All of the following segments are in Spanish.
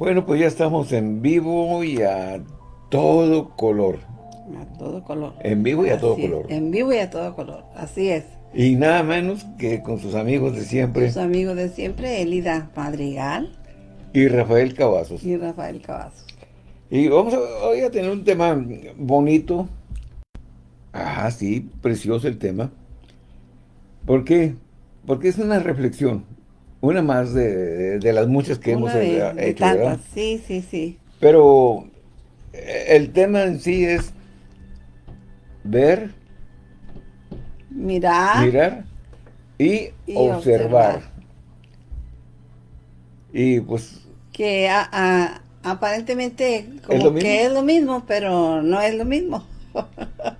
Bueno, pues ya estamos en vivo y a todo color. A todo color. En vivo y a todo es, color. En vivo y a todo color, así es. Y nada menos que con sus amigos de siempre Sus amigos de siempre, Elida Madrigal y Rafael Cavazos. y Rafael Cavazos. Y vamos a, hoy a tener un tema bonito. Ah, sí, precioso el tema. ¿Por qué? Porque es una reflexión. Una más de, de las muchas que hemos Una eh, de hecho, ¿verdad? sí, sí, sí. Pero eh, el tema en sí es ver, Mirar, mirar y, Y observar. observar. Y pues que a- a- aparentemente como ¿Es que es lo mismo, pero no es lo mismo.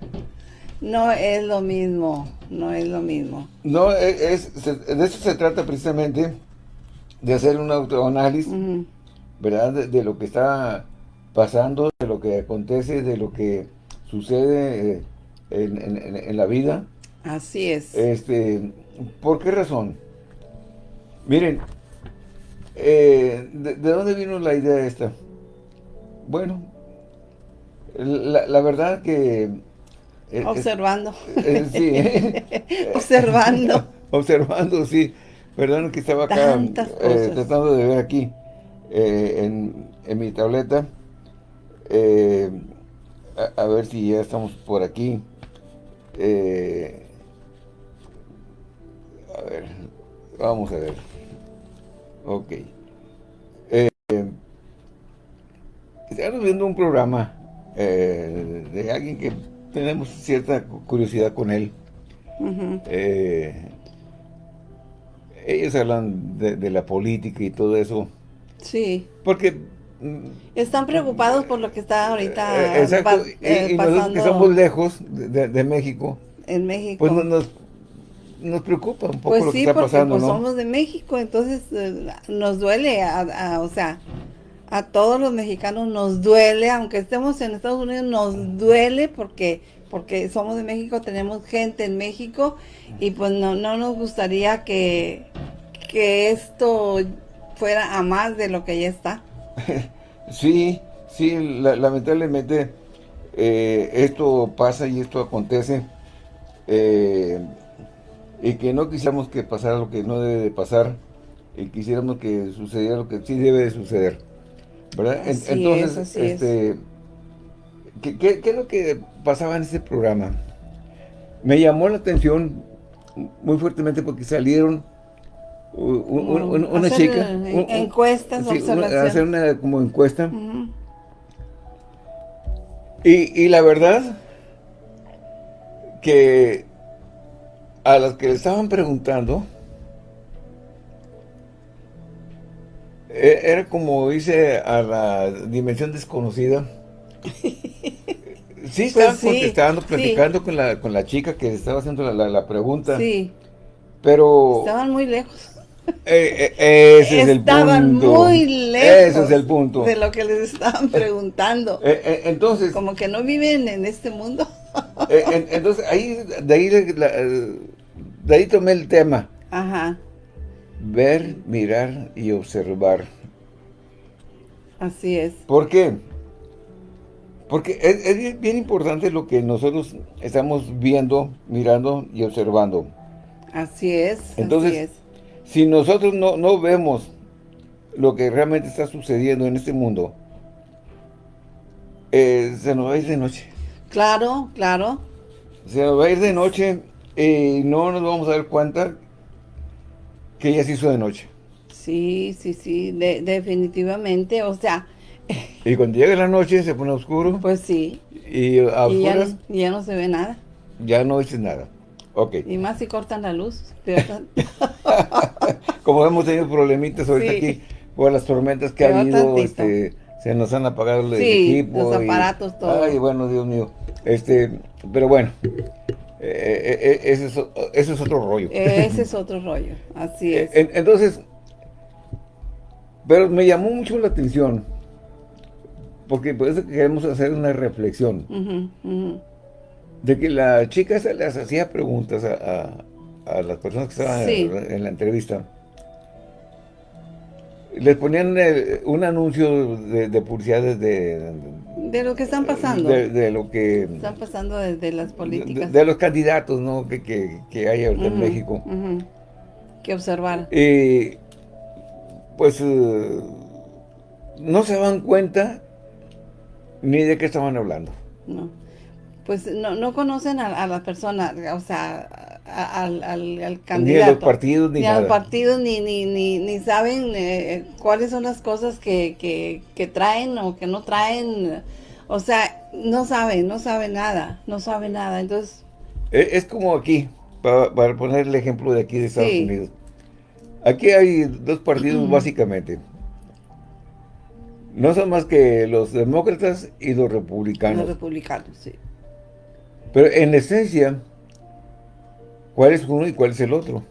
no es lo mismo, no es lo mismo. no e, es, se- de eso se trata precisamente de hacer un autoanálisis, Ujú. ¿verdad? De, de lo que está pasando, de lo que acontece, de lo que sucede eh, en, en- en- en la vida. Así es. Este, ¿Por qué razón? Miren, eh, ¿de, de dónde vino la idea esta? Bueno, la, la verdad que... eh, Observando. eh, sí, eh, Observando. observando, sí. Perdón que estaba acá eh, tratando de ver aquí en, en mi tableta. a, a ver si ya estamos por aquí. A ver, vamos a ver. Ok. Estamos viendo un programa de alguien que tenemos cierta curiosidad con él. Eh, ellos hablan de, de la política y todo eso. Sí. Porque... Están preocupados por lo que está ahorita eh, exacto, pa- y- eh, nosotros que pasando estamos lejos de, México, en México. pues no- nos, nos preocupa un poco Pues lo que sí, está porque pasando, pues, ¿no? somos de México, entonces eh, nos duele, a, a- o sea, a todos los mexicanos nos duele, aunque estemos en Estados Unidos, nos duele porque porque somos de México, tenemos gente en México y pues no, no nos gustaría que, que esto fuera a más de lo que ya está. Sí, sí, la- lamentablemente eh, esto pasa y esto acontece eh, y que no quisiéramos que pasara lo que no debe de pasar y quisiéramos que sucediera lo que sí debe de suceder, ¿verdad? En- Así Entonces, es, así es. este, ¿qué, qué, qué es lo que pasaba en ese programa? Me llamó la atención muy fuertemente porque salieron un- un- una Hacer, chica... un- encuestas, sí, hacer una como encuesta. Y, y la verdad que a las que le estaban preguntando era como dice a la dimensión desconocida. Sí, estaban Pues sí, contestando, sí. platicando con la con la chica que estaba haciendo la, la- la pregunta, Sí, pero estaban muy lejos. eh, eh, ese es el punto. Estaban muy lejos. Ese es el punto. De lo que les estaban preguntando. Eh, eh, entonces, Como que no viven en este mundo. En- entonces, ahí, de ahí, la- de ahí tomé el tema. Ajá, Ver, mirar y observar. así es. ¿Por qué? Porque es, es bien- importante lo que nosotros estamos viendo, mirando y observando. Así es. Entonces, así es. Si nosotros no, no vemos lo que realmente está sucediendo en este mundo, eh, se nos va a ir de noche. Claro, claro. Se nos va a ir de noche y no nos vamos a dar cuenta que ya se hizo de noche. Sí, sí, sí, de- definitivamente. O sea, Y cuando llega la noche se pone oscuro pues sí. y a Y ya, no- ya no se ve nada. ya no dices nada. Ok. Y más si cortan la luz. Como hemos tenido problemitas ahorita Sí. aquí por las tormentas que ha habido, este, se nos han apagado el Sí, equipo. los y- aparatos, todo. Ay, bueno, Dios mío. Este, pero bueno, eh, eh, eh, ese, es, o- ese es otro rollo. Ese es otro rollo. Así es. En- entonces, pero me llamó mucho la atención, porque por eso queremos hacer una reflexión, de que la chica se les hacía preguntas a, a- a las personas que estaban Sí. en, en la entrevista. les ponían un anuncio de, publicidad de, de lo que están pasando. De, lo que... Están pasando desde las políticas. De, los candidatos, ¿no? Que, que, hay en México. Que observar. Y pues eh, no se dan cuenta ni de qué estaban hablando. No. Pues no, no conocen a, la persona, o sea, al, al, candidato. Ni a los partidos, ni, ni a los partidos, ni, ni, ni, ni saben eh, cuáles son las cosas que, que, que traen o que no traen. O sea, no saben, no saben nada, no saben nada. Entonces... E, es, como aquí, para, poner el ejemplo de aquí de Estados Unidos. Aquí hay dos partidos básicamente. No son más que los demócratas y los republicanos. Los republicanos, sí. Pero en esencia, ¿cuál es uno y cuál es el otro?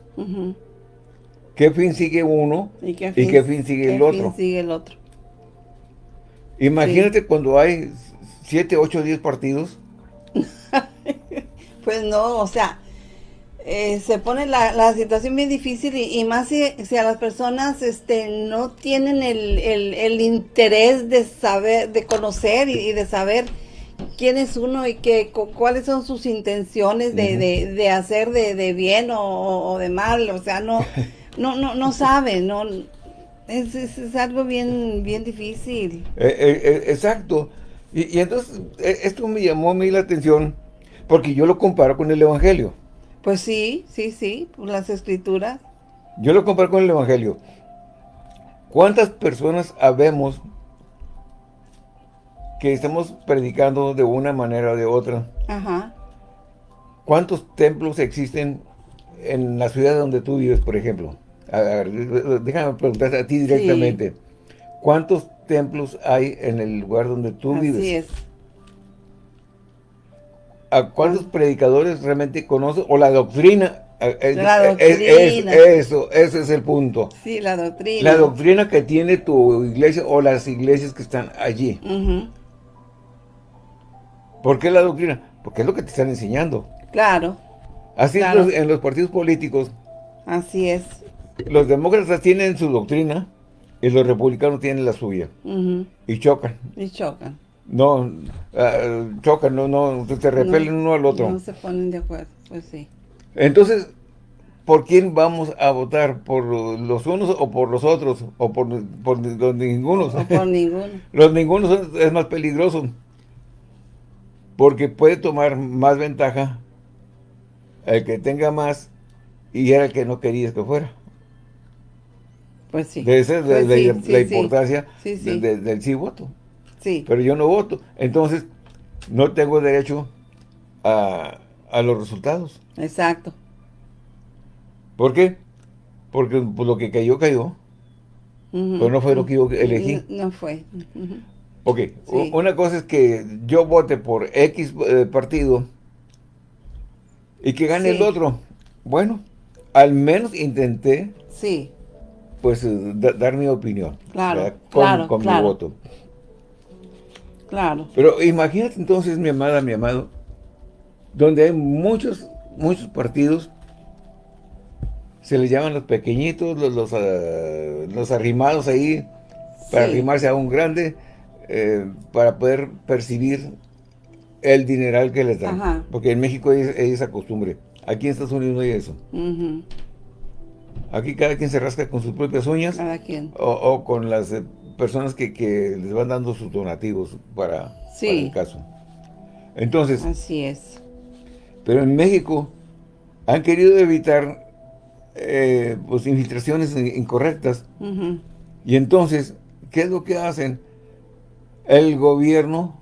¿Qué fin sigue uno y qué fin, sigue, el otro? sigue el otro? Imagínate cuando hay 7, 8, 10 partidos. pues no, o sea, eh, se pone la, situación bien difícil y, más si, a las personas este no tienen el, interés de saber, de conocer y, de saber quién es uno y que, cuáles son sus intenciones de, hacer de, bien o, de mal, o sea, no, no, no, no saben, no, es, algo bien, bien difícil. Eh, eh, exacto, y, y entonces esto me llamó a mí la atención porque yo lo comparo con el Evangelio. Pues sí, sí, sí, las escrituras. Yo lo comparo con el Evangelio. ¿Cuántas personas habemos que estamos predicando de una manera o de otra? Ajá. ¿Cuántos templos existen en la ciudad donde tú vives, por ejemplo? déjame preguntarte a ti directamente. ¿Cuántos templos hay en el lugar donde tú vives? Así es. ¿A cuántos predicadores realmente conoces? O la doctrina. La doctrina. eso, ese es el punto. Sí, la doctrina. La doctrina que tiene tu iglesia o las iglesias que están allí. ¿Por qué la doctrina? Porque es lo que te están enseñando. Claro. Así en los partidos políticos. Así es. Los demócratas tienen su doctrina y los republicanos tienen la suya. Y chocan. Y chocan no ah, chocan, no, no, se repelen uno al otro. No se ponen de acuerdo, pues sí. Entonces, ¿por quién vamos a votar? ¿Por los unos o por los otros? ¿O por, los ningunos? O por ninguno. los ningunos es más peligroso. Porque puede tomar más ventaja el que tenga más y era el que no querías que fuera. Pues sí. esa es la, pues importancia del sí voto. Sí. Pero yo no voto. Entonces, no tengo derecho a, los resultados. Exacto. ¿Por qué? Porque pues, lo que cayó, cayó. Pero no fue lo que yo elegí. No, fue. Ok, una cosa es que yo vote por X eh, partido y que gane el otro. Bueno, al menos intenté sí. Pues eh, dar mi opinión. Claro, con, con mi voto. Claro. Pero imagínate entonces, mi amada, mi amado, donde hay muchos, muchos partidos, se les llaman los pequeñitos, los, los, ah, arrimados ahí, para arrimarse a un grande, eh, para poder percibir el dineral que les dan. Porque en México hay, esa costumbre. Aquí en Estados Unidos no hay eso. Aquí cada quien se rasca con sus propias uñas. Cada quien. O, con las eh, personas que, les van dando sus donativos para, el caso. Entonces... Así es. Pero en México han querido evitar eh, pues, infiltraciones incorrectas. Y entonces, ¿qué es lo que hacen? El gobierno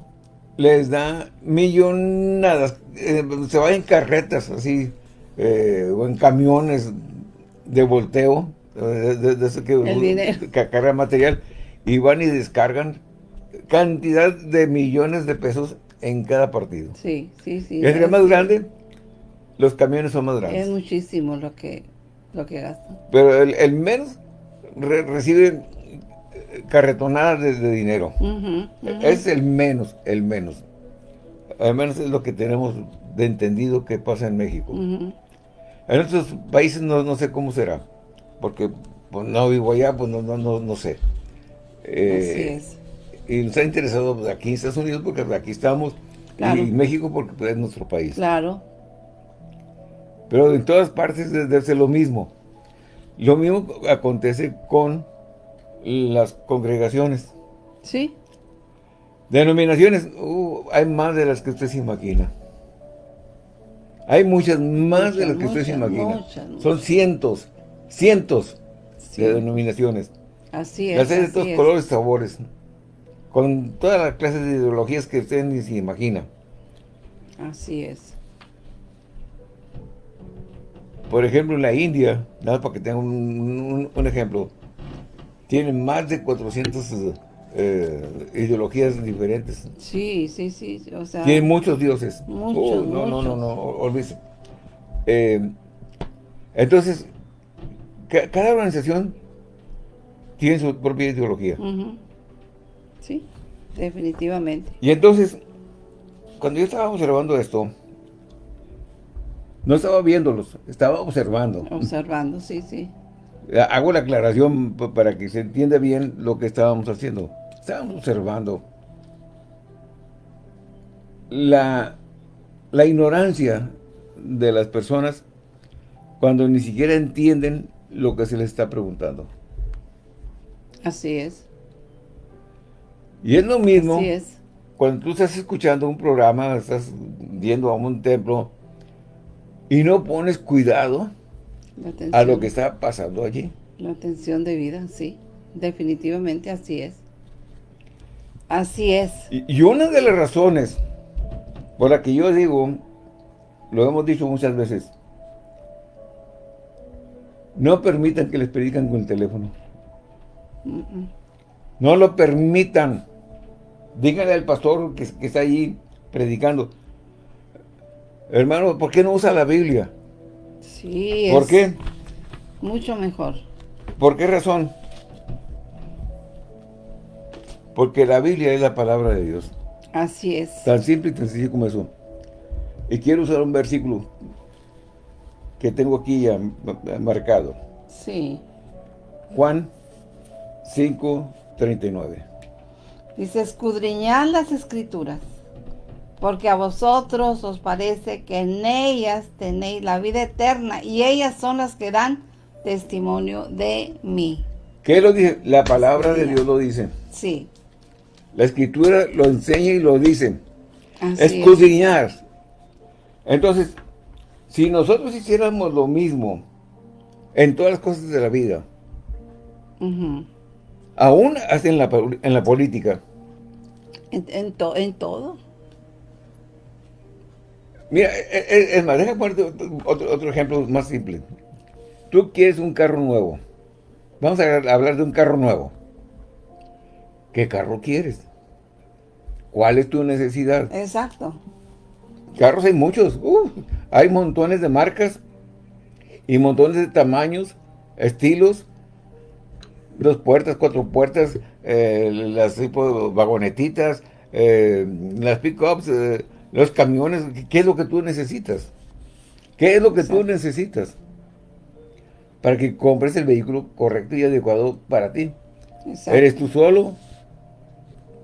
les da millonadas, eh, se va en carretas así, eh, o en camiones de volteo, de, eso que, que carga material, y van y descargan cantidad de millones de pesos en cada partido. Sí, sí, sí. Es más grande, los camiones son más grandes. Es muchísimo lo que, lo que gastan. Pero el, menos recibe carretonadas de, dinero. Es el menos, el menos. Al menos es lo que tenemos de entendido que pasa en México. En otros países no, no sé cómo será, porque pues no vivo allá, pues no, no, no, no sé. Eh, Así es. Y nos ha interesado pues, aquí en Estados Unidos porque aquí estamos, y México porque pues, es nuestro país. Claro. Pero en todas partes debe ser lo mismo. Lo mismo acontece con las congregaciones. Sí. Denominaciones, uh, hay más de las que usted se imagina. Hay muchas más de las que usted se imagina. Son cientos, cientos de denominaciones. Así es. de todos colores y sabores. Con todas las clases de ideologías que usted ni se imagina. Así es. Por ejemplo, en la India, nada para que tengan un, ejemplo, tienen más de 400 eh, ideologías diferentes. Sí, sí, sí, o sea... Tienen muchos dioses. Muchos, oh, no, no, no, no, olvídese. Eh, entonces, cada organización tiene su propia ideología. Sí, definitivamente. Y entonces, cuando yo estaba observando esto, no estaba viéndolos, estaba observando. Observando, sí, sí. Hago la aclaración para que se entienda bien lo que estábamos haciendo. Estábamos observando la, la ignorancia de las personas cuando ni siquiera entienden lo que se les está preguntando. Así es. Y es lo mismo Así es. cuando tú estás escuchando un programa, estás yendo a un templo y no pones cuidado a lo que está pasando allí. La atención de vida, sí. Definitivamente así es. Así es. Y, una de las razones por la que yo digo, lo hemos dicho muchas veces, no permitan que les predican con el teléfono. No lo permitan. Díganle al pastor que, que está allí predicando, Hermano, ¿por qué no usa la Biblia? Sí, ¿Por qué? Mucho mejor. ¿Por qué razón? Porque la Biblia es la palabra de Dios. Así es. Tan simple y tan sencillo como eso. Y quiero usar un versículo que tengo aquí ya marcado. Sí. Juan 5, 39. Dice, escudriñad las escrituras porque a vosotros os parece que en ellas tenéis la vida eterna, y ellas son las que dan testimonio de mí. ¿Qué lo dice? La palabra de Dios lo dice. Sí. La escritura lo enseña y lo dice. Escudriñar. Entonces, si nosotros hiciéramos lo mismo en todas las cosas de la vida, aún hasta en la, en la política. En, en todo. Mira, e, e, es más, déjame ponerte otro, otro ejemplo más simple. Tú quieres un carro nuevo. Vamos a hablar de un carro nuevo. ¿Qué carro quieres? ¿Cuál es tu necesidad? Exacto. Carros hay muchos. hay montones de marcas y montones de tamaños, estilos. Dos puertas, cuatro puertas, eh, las tipo vagonetitas, eh, las pickups, eh, los camiones, ¿qué es lo que tú necesitas? ¿Qué es lo que tú necesitas? Para que compres el vehículo correcto y adecuado para ti. ¿Eres tú solo?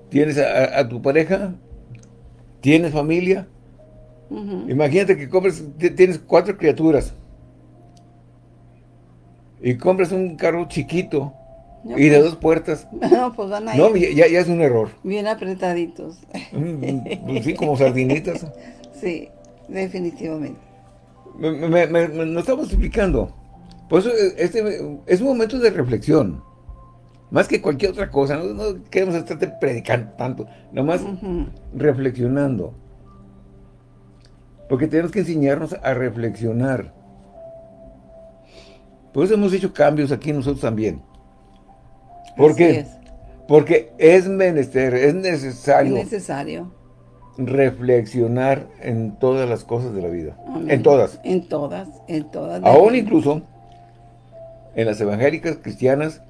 ¿Tienes a, tu pareja? ¿Tienes familia? Imagínate que compres, tienes cuatro criaturas. Y compras un carro chiquito y de pues. dos puertas. No, pues van a No, ya, ya, es un error. Bien apretaditos. Mm, pues sí, como sardinitas. sí, definitivamente. Me, me, me, nos estamos explicando. Por eso eh, este es un momento de reflexión. Más que cualquier otra cosa. No, queremos estar predicando tanto. Nomás reflexionando. Porque tenemos que enseñarnos a reflexionar. Por eso hemos hecho cambios aquí nosotros también. ¿Por qué? Porque es menester, es necesario. Es necesario. Reflexionar en todas las cosas de la vida. En todas. En todas, en todas. Aún incluso en las evangélicas, cristianas,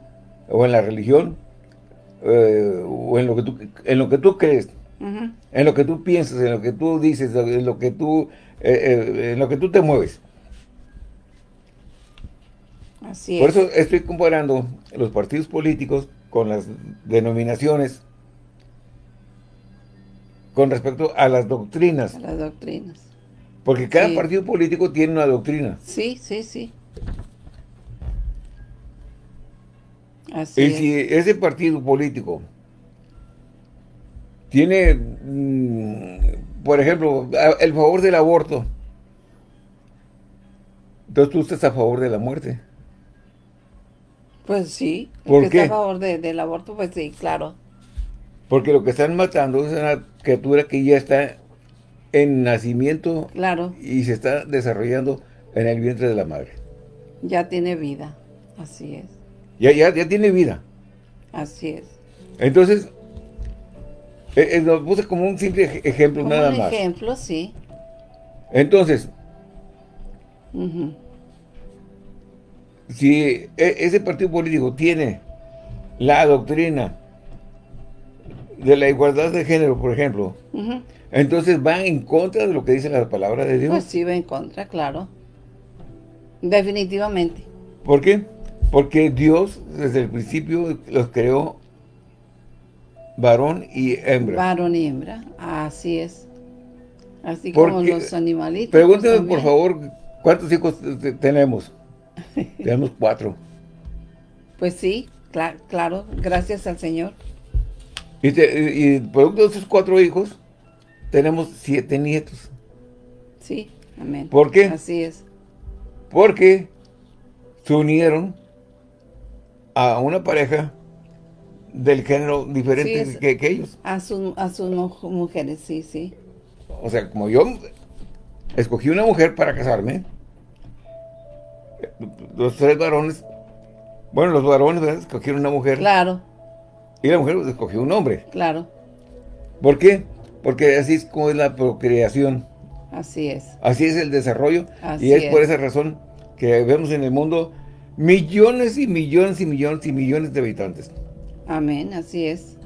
o en la religión, eh, o en lo que tú, en lo que tú crees, en lo que tú piensas, en lo que tú dices, en lo que tú, eh, eh, en lo que tú te mueves. Así Por es. eso estoy comparando los partidos políticos con las denominaciones con respecto a las doctrinas. a las doctrinas. Porque cada Sí. partido político tiene una doctrina. Sí, sí, sí. Así Y es. si ese partido político tiene, mm, por ejemplo, el favor del aborto, entonces tú estás a favor de la muerte. Pues sí. ¿Por que qué? está a favor de- del aborto, pues sí, claro. Porque lo que están matando es una criatura que ya está en nacimiento Claro, y se está desarrollando en el vientre de la madre. ya tiene vida. Así es. Ya, ya, ya tiene vida. Así es. Entonces, eh, eh, lo puse como un simple ej- ejemplo Como nada un más. ejemplo, sí. Entonces, Ujú. Si e- ese partido político tiene la doctrina de la igualdad de género, por ejemplo, entonces va en contra de lo que dice la palabra de Dios. Pues sí, va en contra, claro. Definitivamente. ¿Por qué? Porque Dios desde el principio los creó varón y hembra. Varón y hembra. Así es. Así como los animalitos. Pregúntame, pues, por también. favor, ¿cuántos hijos te- tenemos? Tenemos cuatro. Pues sí, cla- claro, gracias al Señor. Y, te- y producto de esos cuatro hijos, tenemos siete nietos. Sí, amén. ¿Por qué? Así es. Porque se unieron a una pareja del género diferente Sí, es- que, que ellos. A, sus a sus mu- mujeres, sí, sí. O sea, como yo escogí una mujer para casarme, los tres varones, bueno, los varones ¿verdad? escogieron una mujer Claro, y la mujer escogió un hombre. claro. ¿Por qué? Porque así es como es la procreación, Así es. así es el desarrollo Así y es, por es. esa razón que vemos en el mundo millones y millones y millones y millones de habitantes. Amén, así es.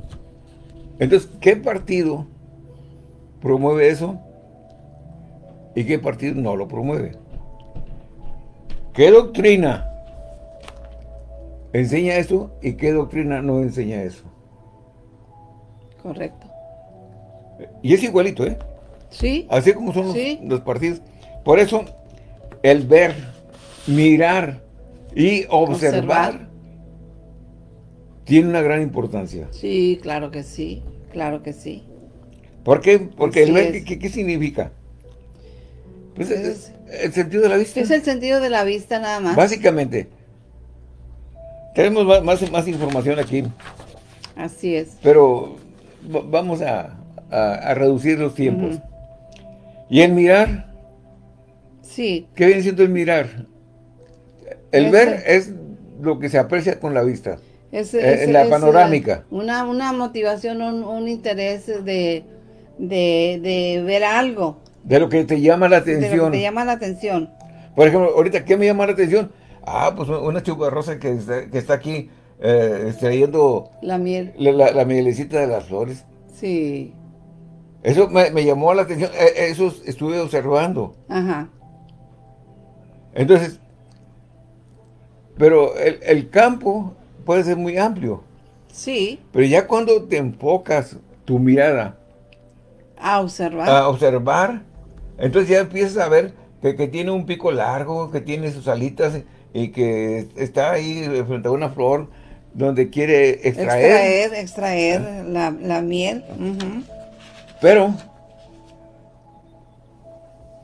Entonces, ¿qué partido promueve eso? ¿Y qué partido no lo promueve? ¿Qué doctrina enseña eso y qué doctrina no enseña eso? Correcto. Y es igualito, ¿eh? Sí, Así como son los, Sí. los partidos. Por eso, el ver, mirar y observar, Observar. tiene una gran importancia. sí, claro que sí. Claro que sí. ¿Por qué? Porque el ver. ¿qué, qué- qué significa? Pues Es- es, el sentido de la vista. Es el sentido de la vista nada más. Básicamente. Tenemos más, más información aquí, Así es. pero va- vamos a, a- a reducir los tiempos. Y el mirar, Sí, ¿qué viene siendo el mirar? El ver es lo que se aprecia con la vista. es, Eh, en la panorámica. Una, una motivación, un, un interés de, de, de ver algo. De lo que te llama la De lo atención. que te llama la atención. Por ejemplo, ahorita, ¿qué me llama la atención? Ah, pues una chuparrosa que está, que está aquí eh, extrayendo La miel. la, la- la mielecita de las flores. Sí. Eso me, me llamó la atención, eh, eso estuve observando. Ajá. Entonces, pero el, el campo puede ser muy amplio, Sí. pero ya cuando te enfocas tu mirada A observar. a observar, entonces ya empiezas a ver que, que tiene un pico largo, que tiene sus alitas y que está ahí frente a una flor donde quiere extraer, extraer, extraer la, la miel. Pero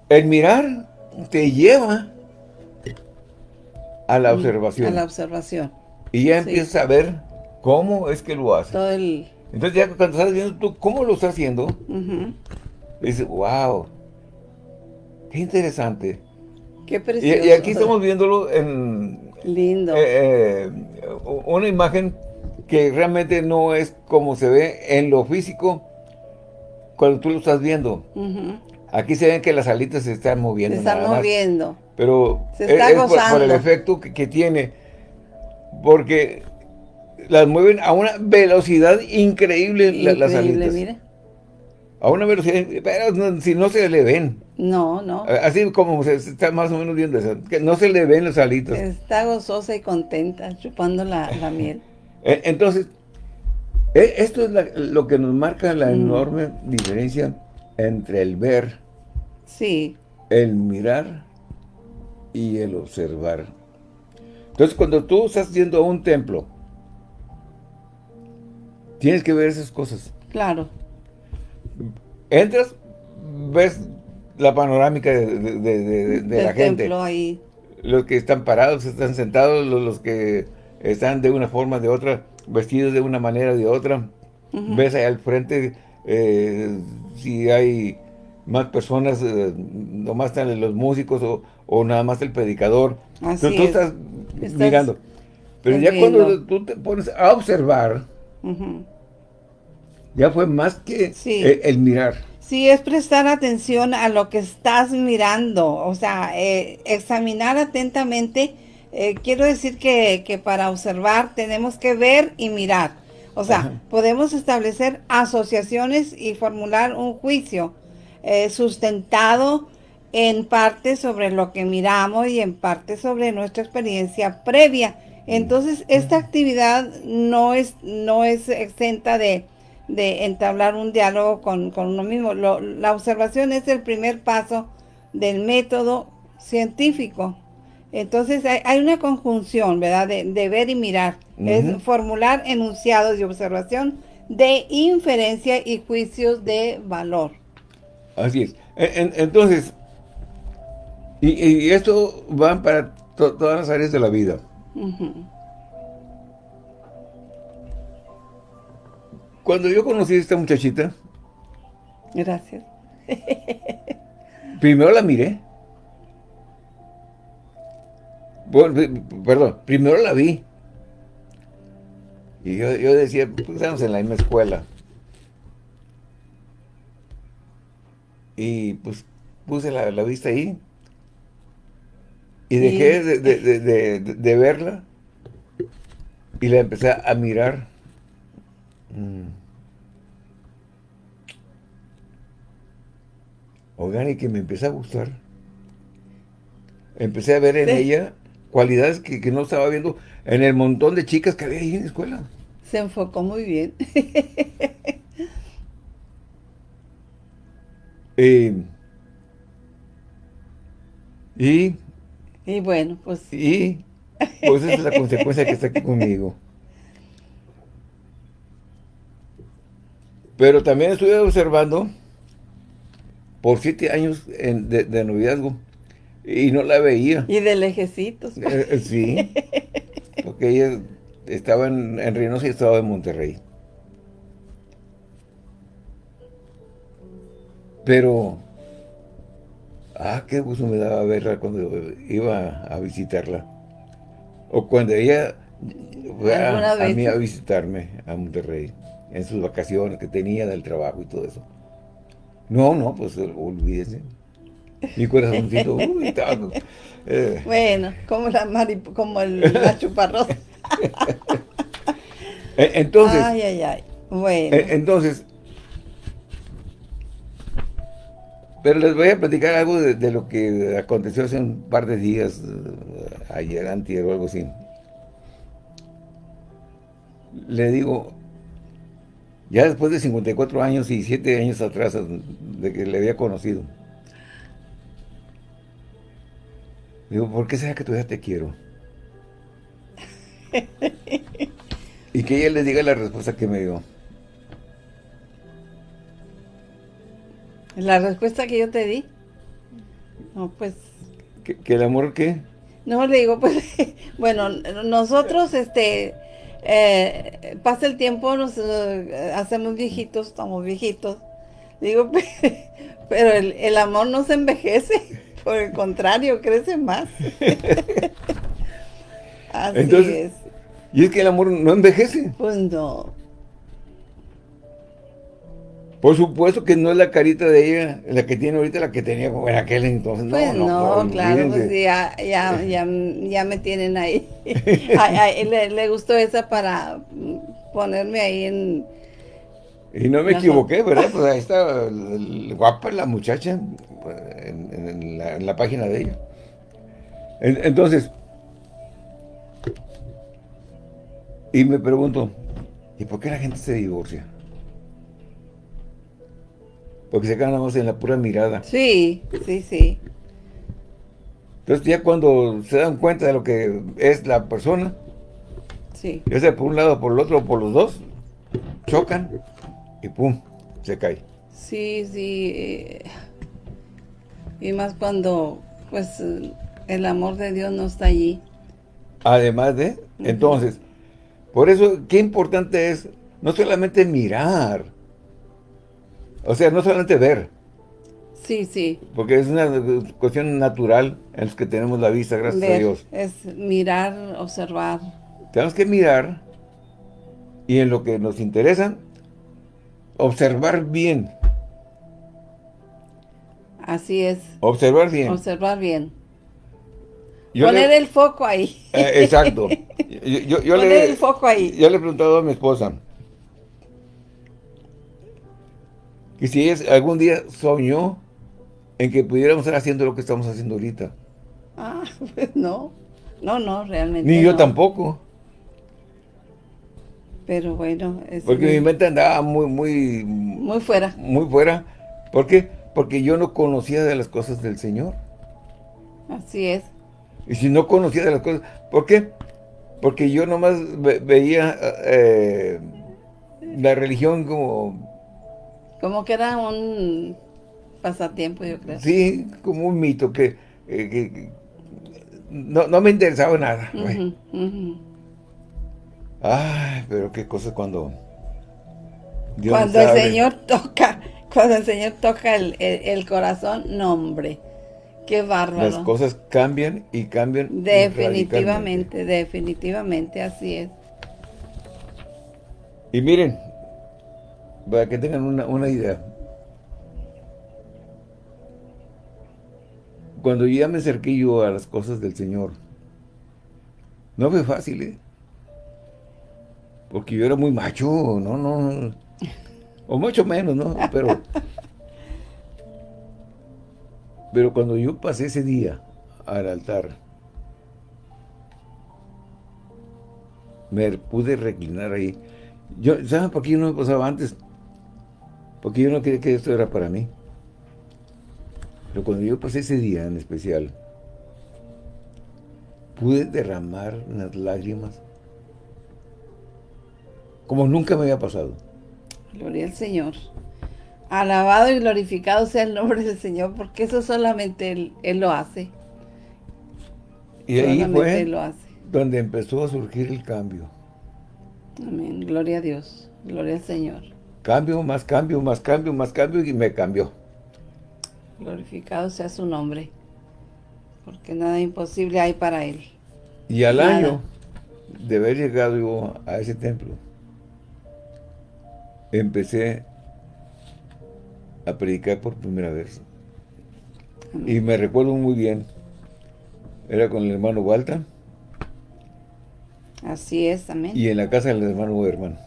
el mirar te lleva a la observación. A la observación. Y ya Sí. empiezas a ver cómo es que lo hace. Todo el... Entonces ya cuando estás viendo tú cómo lo está haciendo, ujú. dices, wow, qué interesante. Qué precioso. y aquí estamos viéndolo en Lindo. eh, eh, una imagen que realmente no es como se ve en lo físico cuando tú lo estás viendo. Aquí se ven que las alitas se están Se moviendo. está nada más. moviendo. Pero Se es, está es por- el efecto que, que tiene. Porque las mueven a una velocidad increíble, la- las Increíble, alitas. mire. A una velocidad, pero si no se le ven. No, no. Así como se está más o menos viendo eso, que no se le ven los alitos. Está gozosa y contenta, chupando la, miel. E, entonces, esto es lo que nos marca la mm. enorme diferencia entre el ver, sí. el mirar y el observar. Entonces, cuando tú estás yendo a un templo, tienes que ver esas cosas. Claro. Entras, ves la panorámica de, la gente. Ahí. Los que están parados, están sentados, los, que están de una forma o de otra, vestidos de una manera o de otra. Ves ahí al frente eh, si hay más personas, eh, nomás están los músicos o, nada más el predicador. Así tú, estás, mirando. Pero ya cuando tú te pones a observar, ya fue más que eh, el, mirar. Sí, es prestar atención a lo que estás mirando, o sea, eh, examinar atentamente. Eh, quiero decir que, que, para observar tenemos que ver y mirar. O sea, podemos establecer asociaciones y formular un juicio sustentado en parte sobre lo que miramos y en parte sobre nuestra experiencia previa. Entonces, esta actividad no es, no es exenta de, de entablar un diálogo con, uno mismo. la observación es el primer paso del método científico. Entonces hay, una conjunción, ¿verdad? De, ver y mirar. Es formular enunciados de observación de inferencia y juicios de valor. Así es. entonces, y, esto va para todas las áreas de la vida. Cuando yo conocí a esta muchachita... Gracias. primero la miré. perdón, primero la vi. Y yo, decía, pues estamos en la misma escuela. Y pues puse la, vista ahí. Y dejé de, verla. Y la empecé a mirar. Mm. Oigan, y que me empecé a gustar. Empecé a ver en ella cualidades que, no estaba viendo en el montón de chicas que había ahí en la escuela. Se enfocó muy bien. Eh, y... Y bueno, pues... Y... Pues esa es la consecuencia que está aquí conmigo. Pero también estuve observando por siete años de, noviazgo y no la veía. Y de lejecitos. Eh, eh, sí, porque ella estaba en, en Reynosa y estaba en Monterrey. Pero, ah, qué gusto me daba verla cuando iba a visitarla. O cuando ella fue a, a mí a visitarme a Monterrey en sus vacaciones que tenía del trabajo y todo eso. No, no, pues olvídese. Mi corazoncito, uy, eh. Bueno, como la como el, la chuparrosa. E, entonces. Ay, ay, ay. Bueno. E, entonces. Pero les voy a platicar algo de, lo que aconteció hace un par de días, eh, ayer, antier o algo así. Le digo, ya después de 54 años y 7 años atrás de que le había conocido. Digo, ¿por qué sea que todavía te quiero? y que ella le diga la respuesta que me dio. ¿La respuesta que yo te di? No, pues... ¿Que, el amor qué? No, le digo, pues, bueno, nosotros, este, eh, pasa el tiempo, nos eh, hacemos viejitos, estamos viejitos. Digo, pero el, amor no se envejece, por el contrario, crece más. Así es. ¿Y es que el amor no envejece? Pues no. Por supuesto que no es la carita de ella la que tiene ahorita, la que tenía como en aquel entonces. Pues no, claro, pues ya, ya, ya, ya, me tienen ahí. le, le, gustó esa para ponerme ahí en, Y no me equivoqué, ¿verdad? Pues ahí está guapa la muchacha en, la, página de ella. entonces, y me pregunto, ¿y por qué la gente se divorcia? Porque se quedan en la pura mirada. Sí, sí, sí. Entonces ya cuando se dan cuenta de lo que es la persona, sí. ya sea por un lado, por el otro, o por los dos, chocan y pum, se cae. Sí, sí. Eh, y más cuando, pues, el amor de Dios no está allí. Además de, entonces, por eso, qué importante es no solamente mirar, o sea, no solamente ver. Sí, sí. Porque es una cuestión natural en la que tenemos la vista, gracias a Dios. Es mirar, observar. Tenemos que mirar y en lo que nos interesa, observar bien. Así es. Observar bien. Observar bien. Poner el foco ahí. Eh, exacto. Yo, Poner le, el foco ahí. Yo le he preguntado a mi esposa que si es, algún día soñó en que pudiéramos estar haciendo lo que estamos haciendo ahorita. Ah, pues no. No, no, realmente Ni yo tampoco. Pero bueno, Porque mi mente andaba muy, muy... Muy fuera. Muy fuera. ¿Por qué? Porque yo no conocía de las cosas del Señor. Así es. Y si no conocía de las cosas... ¿Por qué? Porque yo nomás veía eh, la religión como... Como que era un pasatiempo, yo creo. Sí, como un mito que, eh, no, me interesaba nada. Ay, pero qué cosa cuando... cuando el Señor toca, cuando el Señor toca el, corazón, no hombre, qué bárbaro. Las cosas cambian y cambian Definitivamente, definitivamente, así es. Y miren, para que tengan una, una idea, cuando ya me acerqué yo a las cosas del Señor, no fue fácil, ¿eh? Porque yo era muy macho, no, no, o mucho menos, ¿no? Pero, pero cuando yo pasé ese día al altar, me pude reclinar ahí. Yo, ¿Saben por qué yo no me pasaba antes? Porque yo no quería que esto era para mí. Pero cuando yo pasé ese día en especial, pude derramar unas lágrimas como nunca me había pasado. Gloria al Señor. Alabado y glorificado sea el nombre del Señor, porque eso solamente Él, lo hace. Y ahí fue donde empezó a surgir el cambio. Amén. Gloria a Dios. Gloria al Señor. Cambio, más cambio, más cambio, más cambio y me cambió. Glorificado sea su nombre, porque nada imposible hay para Él. Y al año de haber llegado yo a ese templo, empecé a predicar por primera vez. Y me recuerdo muy bien, era con el hermano Walter. Así es, amén. Y en la casa del hermano hermano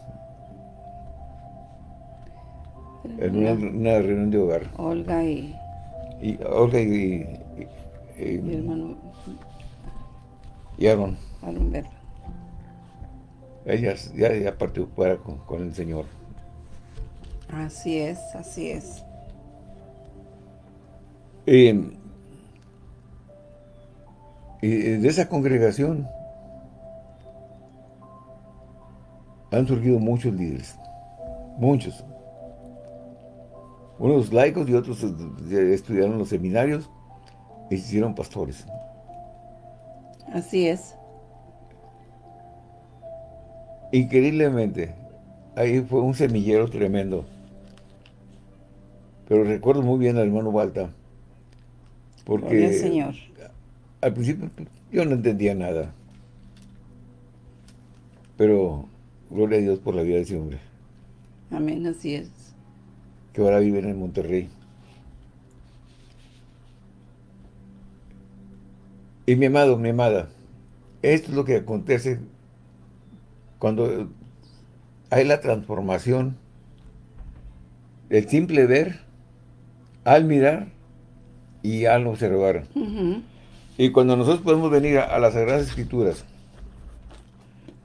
En una, una reunión de hogar. Olga y y Olga y, y, mi hermano y Aaron. Aaron Berra. Ella ya, ya partió fuera con, el Señor. Así es, así es. y de esa congregación han surgido muchos líderes, muchos unos laicos y otros eh, estudiaron los seminarios y se hicieron pastores. Así es. Increíblemente, ahí fue un semillero tremendo. Pero recuerdo muy bien al hermano Balta. Porque Señor. al principio yo no entendía nada. Pero gloria a Dios por la vida de ese hombre. Amén, así es que ahora viven en Monterrey. Y mi amado, mi amada, esto es lo que acontece cuando hay la transformación el simple ver, al mirar y al observar. Y cuando nosotros podemos venir a, las Sagradas Escrituras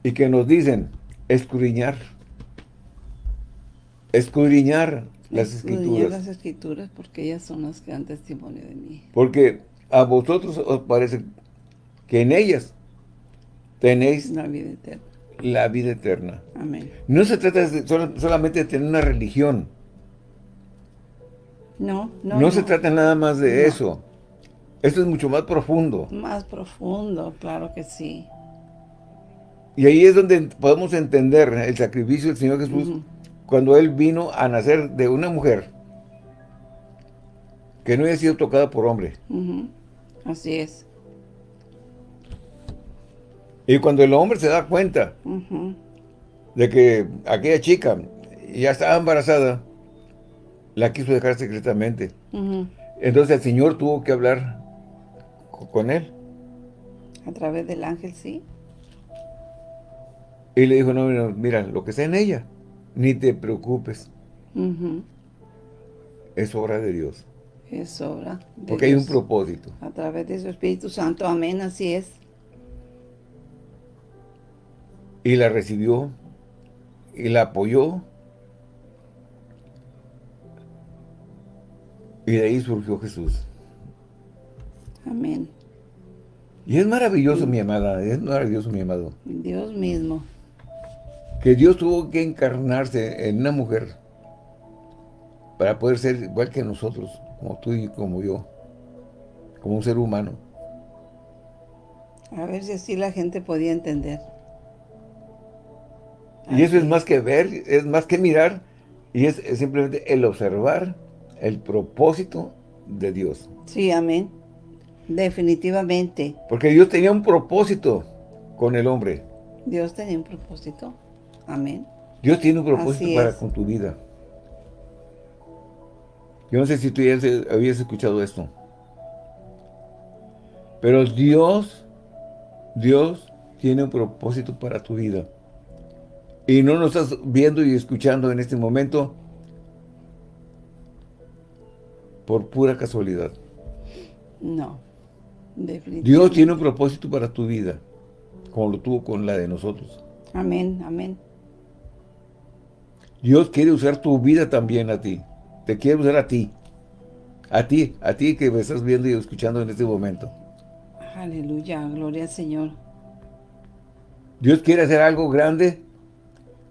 y que nos dicen escudriñar, escudriñar las Escrituras. las Escrituras porque ellas son las que dan testimonio de mí. Porque a vosotros os parece que en ellas tenéis la vida eterna. La vida eterna. Amén. No se trata solamente de tener una religión. No, no. No, se trata nada más de eso. Esto es mucho más profundo. Más profundo, claro que sí. Y ahí es donde podemos entender el sacrificio del Señor Jesús cuando Él vino a nacer de una mujer que no había sido tocada por hombre. Así es. Y cuando el hombre se da cuenta de que aquella chica ya estaba embarazada, la quiso dejar secretamente. Entonces el Señor tuvo que hablar con él. A través del ángel, sí. Y le dijo, no, mira, lo que está en ella, ni te preocupes. Es obra de Dios. Es obra de Porque hay un propósito. A través de su Espíritu Santo, amén, así es. Y la recibió, y la apoyó, Y de ahí surgió Jesús. Amén. Y es maravilloso, mi amada, es maravilloso, mi amado. Dios mismo. Que Dios tuvo que encarnarse en una mujer para poder ser igual que nosotros, como tú y como yo, como un ser humano. A ver si así la gente podía entender. Y eso es más que ver, es más que mirar, y es simplemente el observar el propósito de Dios. Sí, amén. Definitivamente. Porque Dios tenía un propósito con el hombre. Dios tenía un propósito. Amén. Dios tiene un propósito para con tu vida. Yo no sé si tú ya habías escuchado esto. Pero Dios, Dios tiene un propósito para tu vida. Y no nos estás viendo y escuchando en este momento por pura casualidad. No, definitivamente. Dios tiene un propósito para tu vida, como lo tuvo con la de nosotros. Amén, amén. Dios quiere usar tu vida también a ti. Te quiere usar a ti. A ti, a ti que me estás viendo y escuchando en este momento. Aleluya, gloria al Señor. Dios quiere hacer algo grande,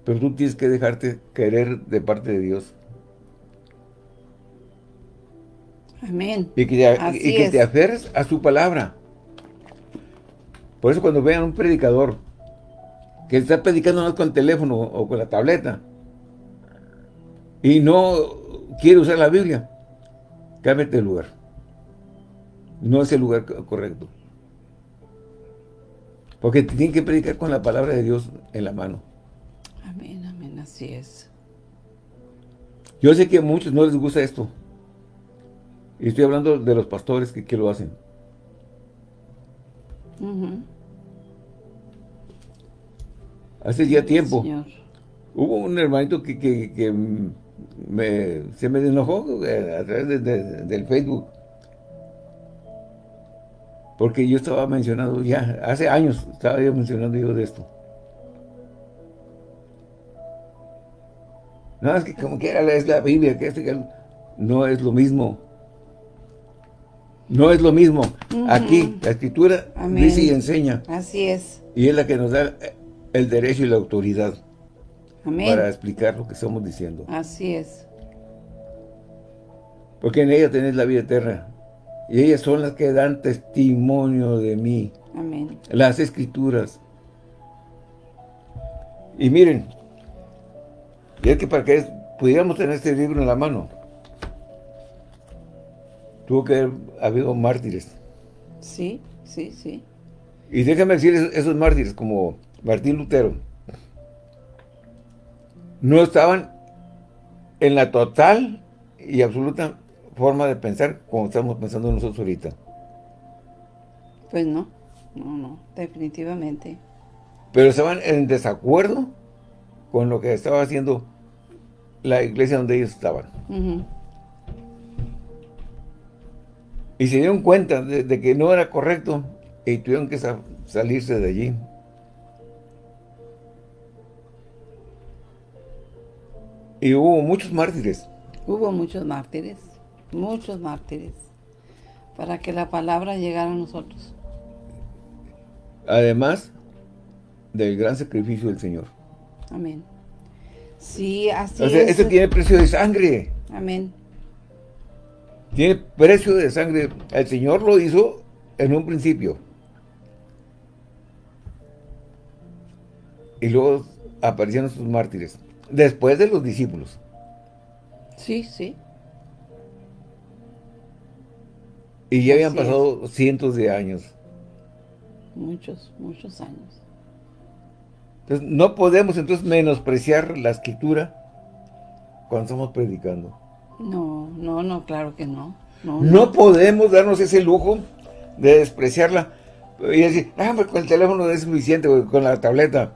pero tú tienes que dejarte querer de parte de Dios. Amén. Y que, te, aferres a su palabra. Por eso cuando vean un predicador que está predicando no con el teléfono o con la tableta y no quiere usar la Biblia, cámbiate de lugar. No es el lugar correcto. Porque tiene que predicar con la palabra de Dios en la mano. Amén, amén, así es. Yo sé que a muchos no les gusta esto. Y estoy hablando de los pastores que, lo hacen. Hace ya tiempo. Hubo un hermanito que, se me enojó eh, a través del Facebook. Porque yo estaba mencionando ya, hace años estaba yo mencionando yo de esto. No, es que como quiera es la Biblia, que este, no es lo mismo. No es lo mismo. Aquí, la Escritura dice y enseña. Así es. Y es la que nos da el derecho y la autoridad. Para explicar lo que estamos diciendo. Así es. Porque en ella tenés la vida eterna. Y ellas son las que dan testimonio de mí. Amén. Las Escrituras. Y miren, y es que para que pudiéramos tener este libro en la mano, tuvo que haber habido mártires. Sí, sí, sí. Y déjame decir, esos mártires, como Martín Lutero, no estaban en la total y absoluta forma de pensar como estamos pensando nosotros ahorita. Pues no, no, no, definitivamente. Pero estaban en desacuerdo con lo que estaba haciendo la iglesia donde ellos estaban. Y se dieron cuenta de, que no era correcto y tuvieron que salirse de allí. Y hubo muchos mártires. Hubo muchos mártires, muchos mártires, para que la palabra llegara a nosotros. Además del gran sacrificio del Señor. Amén. Sí, así es. Esto tiene precio de sangre. Amén. Tiene precio de sangre. El Señor lo hizo en un principio. Y luego aparecieron sus mártires. Después de los discípulos. Sí, sí. Y ya habían pasado cientos de años. Muchos, muchos años. Entonces, no podemos entonces menospreciar la escritura cuando estamos predicando. No, no, no, claro que no. No, podemos darnos ese lujo de despreciarla y decir, ah, pues con el teléfono es suficiente, con la tableta.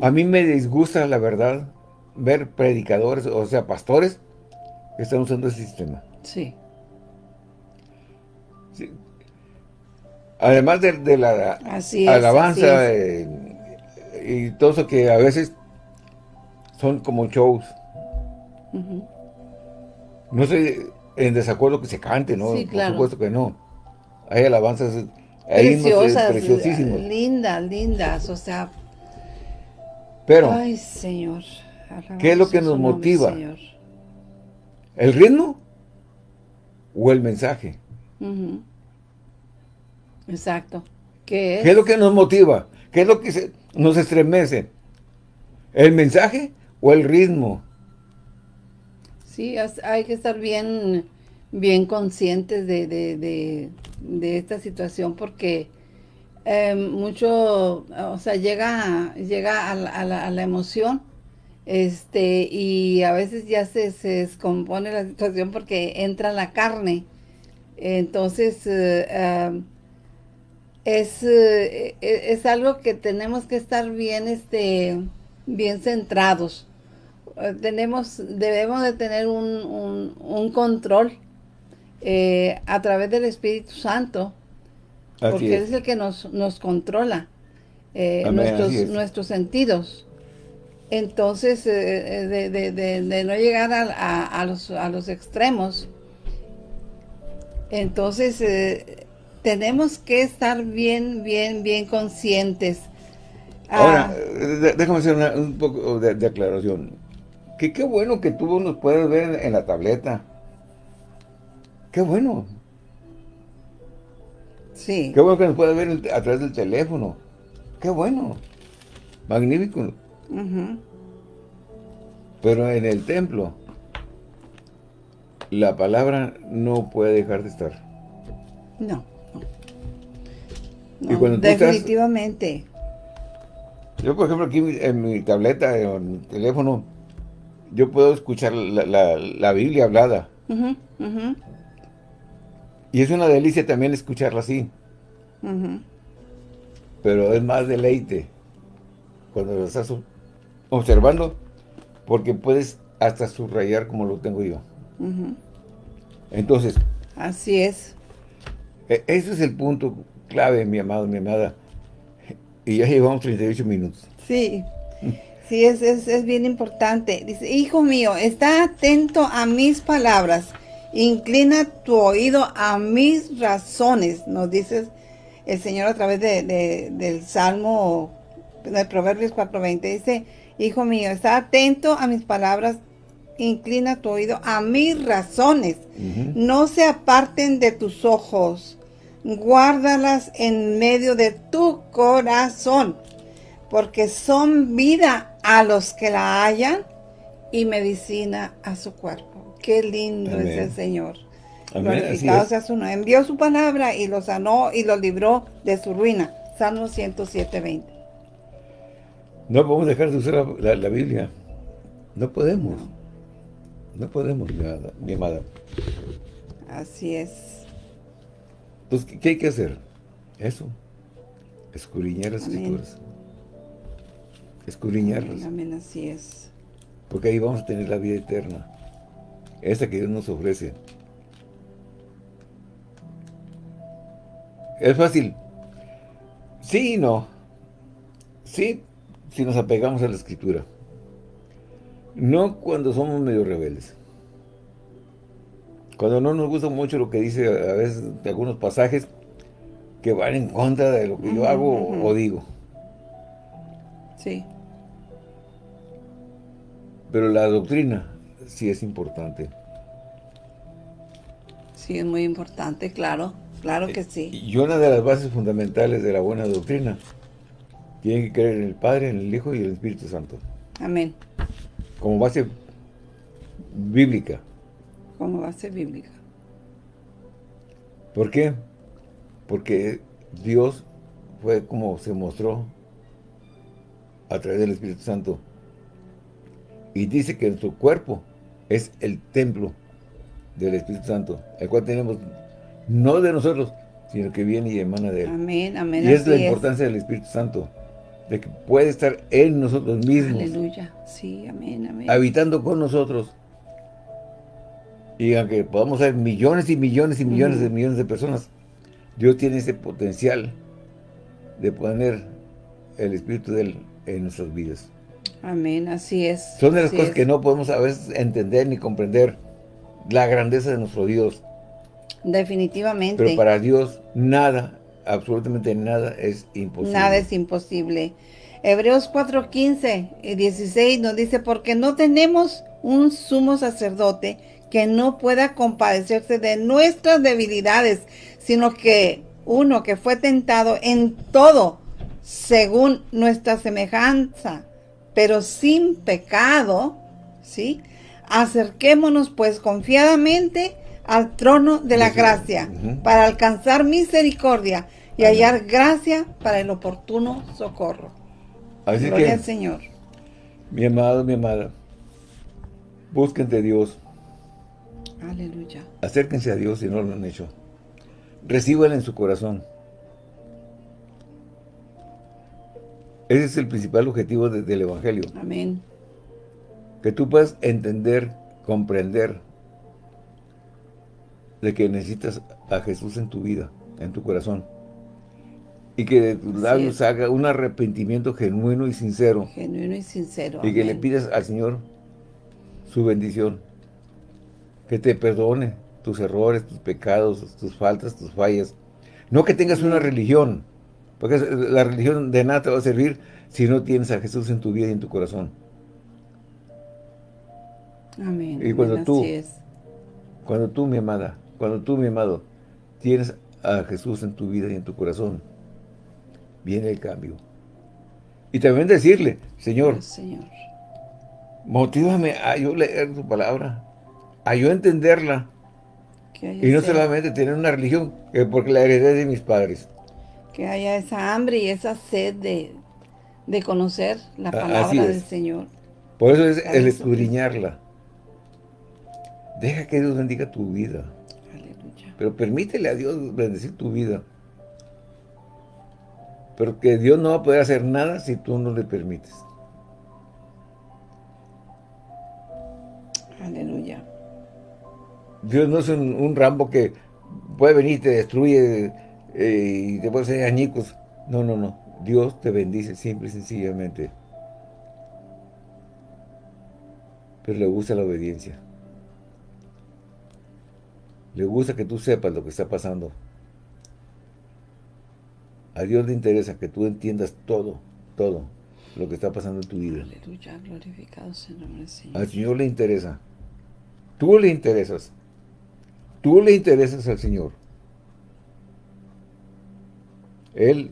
A mí me disgusta, la verdad, ver predicadores, o sea, pastores, que están usando ese sistema. Sí. Además de, la alabanza eh, y todo eso que a veces son como shows. No estoy en desacuerdo que se cante, ¿no? Sí, claro. Por supuesto que no. Hay alabanzas preciosas, preciosísimas. Lindas, lindas, o sea. Pero, ay, Señor. ¿qué es lo que nos motiva? ¿El ritmo o el mensaje? Exacto. ¿Qué es? ¿Qué es lo que nos motiva? ¿Qué es lo que nos estremece? ¿El mensaje o el ritmo? Sí, hay que estar bien, bien conscientes de, esta situación porque em, mucho, o sea, llega, llega a, la, emoción este y a veces ya se, descompone la situación porque entra la carne. Entonces, eh, em, es, eh, e, es algo que tenemos que estar bien, este, bien centrados eh, tenemos, debemos de tener un, control eh, a través del Espíritu Santo, porque es. es el que nos, nos controla eh, nuestros, nuestros sentidos. Entonces, de, no llegar a, los, a los extremos, entonces tenemos que estar bien, bien, bien conscientes. Ahora, ah. déjame hacer un poco de aclaración que qué bueno que tú nos puedes ver en la tableta. Qué bueno. Sí. Qué bueno que nos puedes ver a través del teléfono. Qué bueno. Magnífico. Pero en el templo, la palabra no puede dejar de estar. No. definitivamente. yo, por ejemplo, aquí en mi tableta, en mi teléfono, yo puedo escuchar la, Biblia hablada. Y es una delicia también escucharla así. Pero es más deleite cuando lo estás observando, porque puedes hasta subrayar como lo tengo yo. Entonces. Así es. E, ese es el punto clave, mi amado, mi amada. Y ya llevamos 38 minutos. Sí. Sí, es, es, bien importante. Dice, hijo mío, está atento a mis palabras. Inclina tu oído a mis razones, nos dice el Señor a través de, del Salmo, de Proverbios 4.20. Dice, hijo mío, está atento a mis palabras, inclina tu oído a mis razones. No se aparten de tus ojos, guárdalas en medio de tu corazón, porque son vida a los que la hallan y medicina a su cuerpo. Qué lindo es el Señor. Glorificado sea su nombre. Envió su palabra y lo sanó y lo libró de su ruina. Salmo 107, 20. No podemos dejar de usar la, Biblia. No podemos. No, podemos, mi amada, Así es. Entonces, ¿qué hay que hacer? Eso. Escudriñar las escrituras escudriñarlos. Amén, así es. Porque ahí vamos a tener la vida eterna. Esa que Dios nos ofrece. Es fácil. Sí y no. Sí, si nos apegamos a la Escritura. No cuando somos medio rebeldes. Cuando no nos gusta mucho lo que dice a veces de algunos pasajes que van en contra de lo que yo hago o digo. Sí. Pero la doctrina sí es importante. Sí, es muy importante, claro. Claro que sí. Y una de las bases fundamentales de la buena doctrina tiene que creer en el Padre, en el Hijo y en el Espíritu Santo. Amén. Como base bíblica. Como base bíblica. ¿Por qué? Porque Dios fue como se mostró a través del Espíritu Santo. Y dice que nuestro cuerpo es el templo del Espíritu Santo, el cual tenemos no de nosotros, sino que viene y emana de Él. Amén, amén. Y es la importancia del Espíritu Santo, de que puede estar en nosotros mismos. Aleluya, sí, amén, amén. Habitando con nosotros. Y aunque podamos ser millones y millones y millones de millones de personas, Dios tiene ese potencial de poner el Espíritu de Él en nuestras vidas. Amén, así es. Son de las cosas que no podemos a veces entender ni comprender la grandeza de nuestro Dios. Definitivamente. Pero para Dios nada, absolutamente nada es imposible. Nada es imposible. Hebreos 4.15 y 16 nos dice, porque no tenemos un sumo sacerdote que no pueda compadecerse de nuestras debilidades, sino que uno que fue tentado en todo, según nuestra semejanza, pero sin pecado, ¿sí? Acerquémonos pues confiadamente al trono de la gracia, para alcanzar misericordia y hallar gracia para el oportuno socorro. Así Gloria que, al Señor. Mi amado, mi amada, busquen de Dios, Aleluya. acérquense a Dios si no lo han hecho. Reciban en su corazón. Ese es el principal objetivo de- del Evangelio. Amén. Que tú puedas entender, comprender de que necesitas a Jesús en tu vida, en tu corazón. Y que de tus labios haga un arrepentimiento genuino y sincero. Genuino y sincero. Y que le pidas al Señor su bendición. Que te perdone tus errores, tus pecados, tus faltas, tus fallas. No que tengas una religión. Porque la religión de nada te va a servir si no tienes a Jesús en tu vida y en tu corazón. Amén. Y cuando amén, tú- así es. Cuando tú, mi amada, cuando tú, mi amado, tienes a Jesús en tu vida y en tu corazón, viene el cambio. Y también decirle, Señor, Dios, Señor. motívame a yo leer tu palabra, a yo entenderla, y no solamente tener una religión, que porque la heredé de mis padres. Que haya esa hambre y esa sed de, de conocer la palabra del Señor. Por eso es el escudriñarla. Deja que Dios bendiga tu vida, Aleluya. pero permítele a Dios bendecir tu vida. Pero que Dios no va a poder hacer nada si tú no le permites. Aleluya. Dios no es un, un Rambo que puede venir y te destruye eh, y te puede hacer añicos. No, no, no. Dios te bendice simple y sencillamente. Pero le gusta la obediencia. Le gusta que tú sepas lo que está pasando. A Dios le interesa que tú entiendas todo, todo lo que está pasando en tu vida. Aleluya. Glorificado sea el nombre del Señor. Al Señor le interesa. Tú le interesas. Tú le interesas al Señor. Él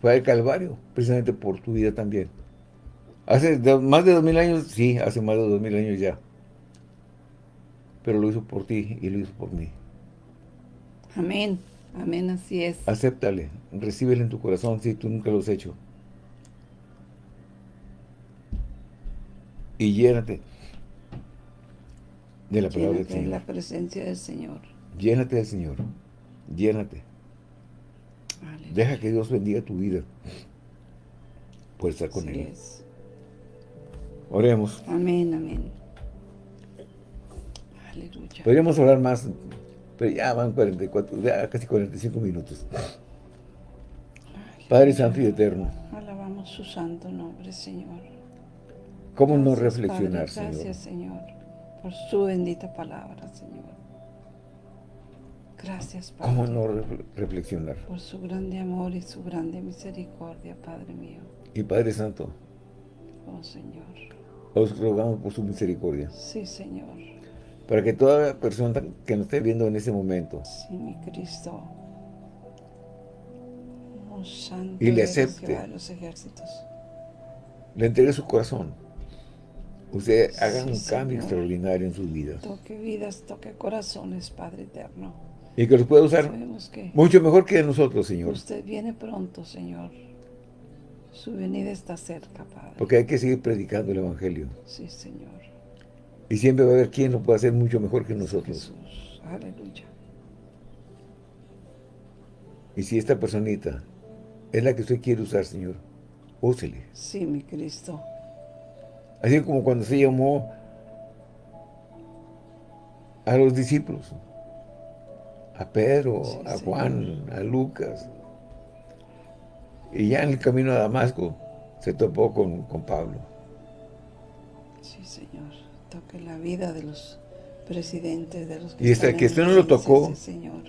fue al Calvario, precisamente por tu vida también. Hace más de dos mil años, sí, hace más de dos mil años ya. Pero lo hizo por ti y lo hizo por mí. Amén. Amén, así es. Acéptale, recíbele en tu corazón si tú nunca lo has hecho. Y llénate de la palabra del Llénate de Señor. la presencia del Señor. Llénate del Señor. Llénate. Deja que Dios bendiga tu vida por estar con Él. es. Oremos. Amén, amén. Aleluya. Podríamos hablar más, pero ya van 44, ya casi 45 minutos. Padre Santo y Eterno. Alabamos su santo nombre, Señor. ¿Cómo no reflexionar, Señor? Gracias, Señor, por su bendita palabra, Señor. Gracias, Padre. ¿Cómo no reflexionar? Por su grande amor y su grande misericordia, Padre mío. Y Padre Santo. Oh, Señor. Os rogamos por su misericordia. Sí, Señor. Para que toda persona que nos esté viendo en ese momento. Sí, mi Cristo. Oh, santo y le acepte. los ejércitos. Le entregue su corazón. Usted haga un cambio extraordinario en su vida. Toque vidas, toque corazones, Padre eterno. Y que los pueda usar mucho mejor que nosotros, Señor. Usted viene pronto, Señor. Su venida está cerca, Padre. Porque hay que seguir predicando el Evangelio. Sí, Señor. Y siempre va a haber quien lo pueda hacer mucho mejor que nosotros. Jesús. Aleluya. Y si esta personita es la que usted quiere usar, Señor, úsele. Sí, mi Cristo. Así como cuando se llamó a los discípulos a Pedro, a Juan, a Lucas. Y ya en el camino a Damasco se topó con, con Pablo. Sí, Señor. Toque la vida de los presidentes, de los que Y hasta que esto no lo tocó, señor.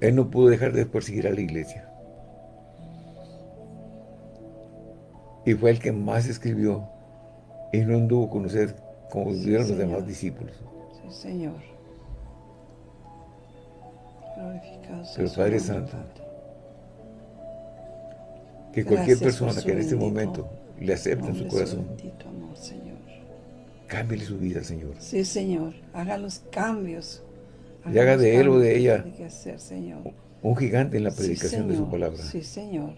él no pudo dejar de perseguir a la iglesia. Y fue el que más escribió y no anduvo con usted como sí, los demás discípulos. Sí, Señor. Pero Padre Santo, que cualquier persona que en este momento le acepte en su corazón, cámbiale su vida, Señor. Sí, Señor, haga los cambios. y haga de él o de ella hacer, un gigante en la predicación de su palabra. Sí, Señor.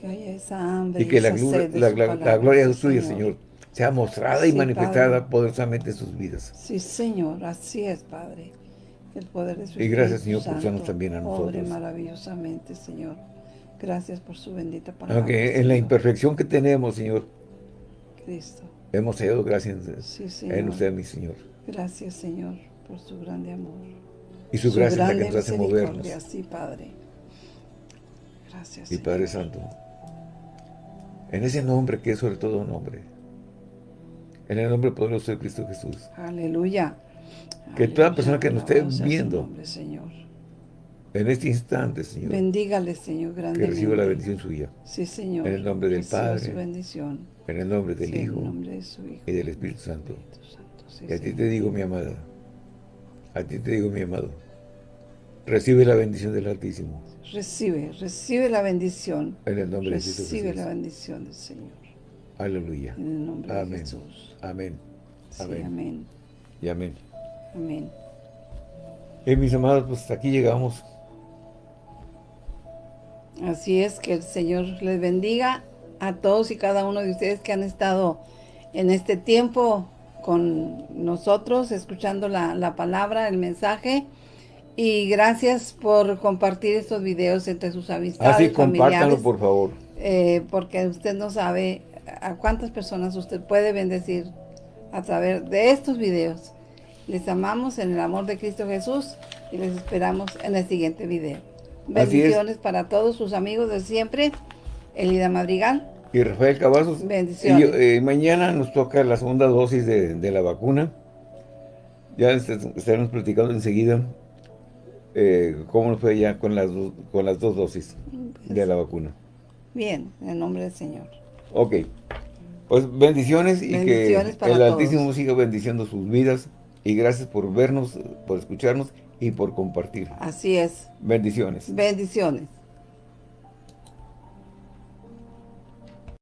Que haya esa hambre y que la, la, gloria suya, Señor, sea mostrada y manifestada poderosamente en sus vidas. Sí, Señor, así es, Padre el poder de su Y gracias, Señor, por usarnos también a nosotros. Obre maravillosamente, Señor. Gracias por su bendita palabra. Aunque en la imperfección que tenemos, Señor, Cristo. hemos hallado gracias en usted, mi Señor. Gracias, Señor, por su grande amor. Y su, gracia es la que nos hace movernos. Sí, Padre. Gracias, Y Padre Santo, en ese nombre que es sobre todo nombre, en el nombre poderoso de Cristo Jesús. Aleluya. Que toda persona que nos esté viendo en este instante, Señor, bendígale, Señor, grande. Que reciba la bendición suya. Sí, Señor. En el nombre del Padre. Su bendición. En el nombre del Hijo. En el nombre de su Hijo. Y del Espíritu Santo. y a ti te digo, mi amada. A ti te digo, mi amado. Recibe la bendición del Altísimo. Recibe, recibe la bendición. En el nombre de Jesús. Recibe la bendición del Señor. Aleluya. En el nombre amén. de Jesús. Amén. amén. amén. Y amén. Amén. Y mis amados, pues hasta aquí llegamos. Así es, que el Señor les bendiga a todos y cada uno de ustedes que han estado en este tiempo con nosotros, escuchando la, palabra, el mensaje. Y gracias por compartir estos videos entre sus amistades, Así, compártanlo, por favor. Eh, porque usted no sabe a cuántas personas usted puede bendecir a través de estos videos. Les amamos en el amor de Cristo Jesús y les esperamos en el siguiente video. Bendiciones para todos sus amigos de siempre, Elida Madrigal. Y Rafael Cavazos. Bendiciones. Y eh, mañana nos toca la segunda dosis de, la vacuna. Ya estaremos platicando enseguida eh, cómo nos fue ya con las, con las dos dosis de la vacuna. Bien, en el nombre del Señor. Ok. Pues bendiciones y que el Altísimo siga bendiciendo sus vidas. Y gracias por vernos, por escucharnos y por compartir. Así es. Bendiciones. Bendiciones.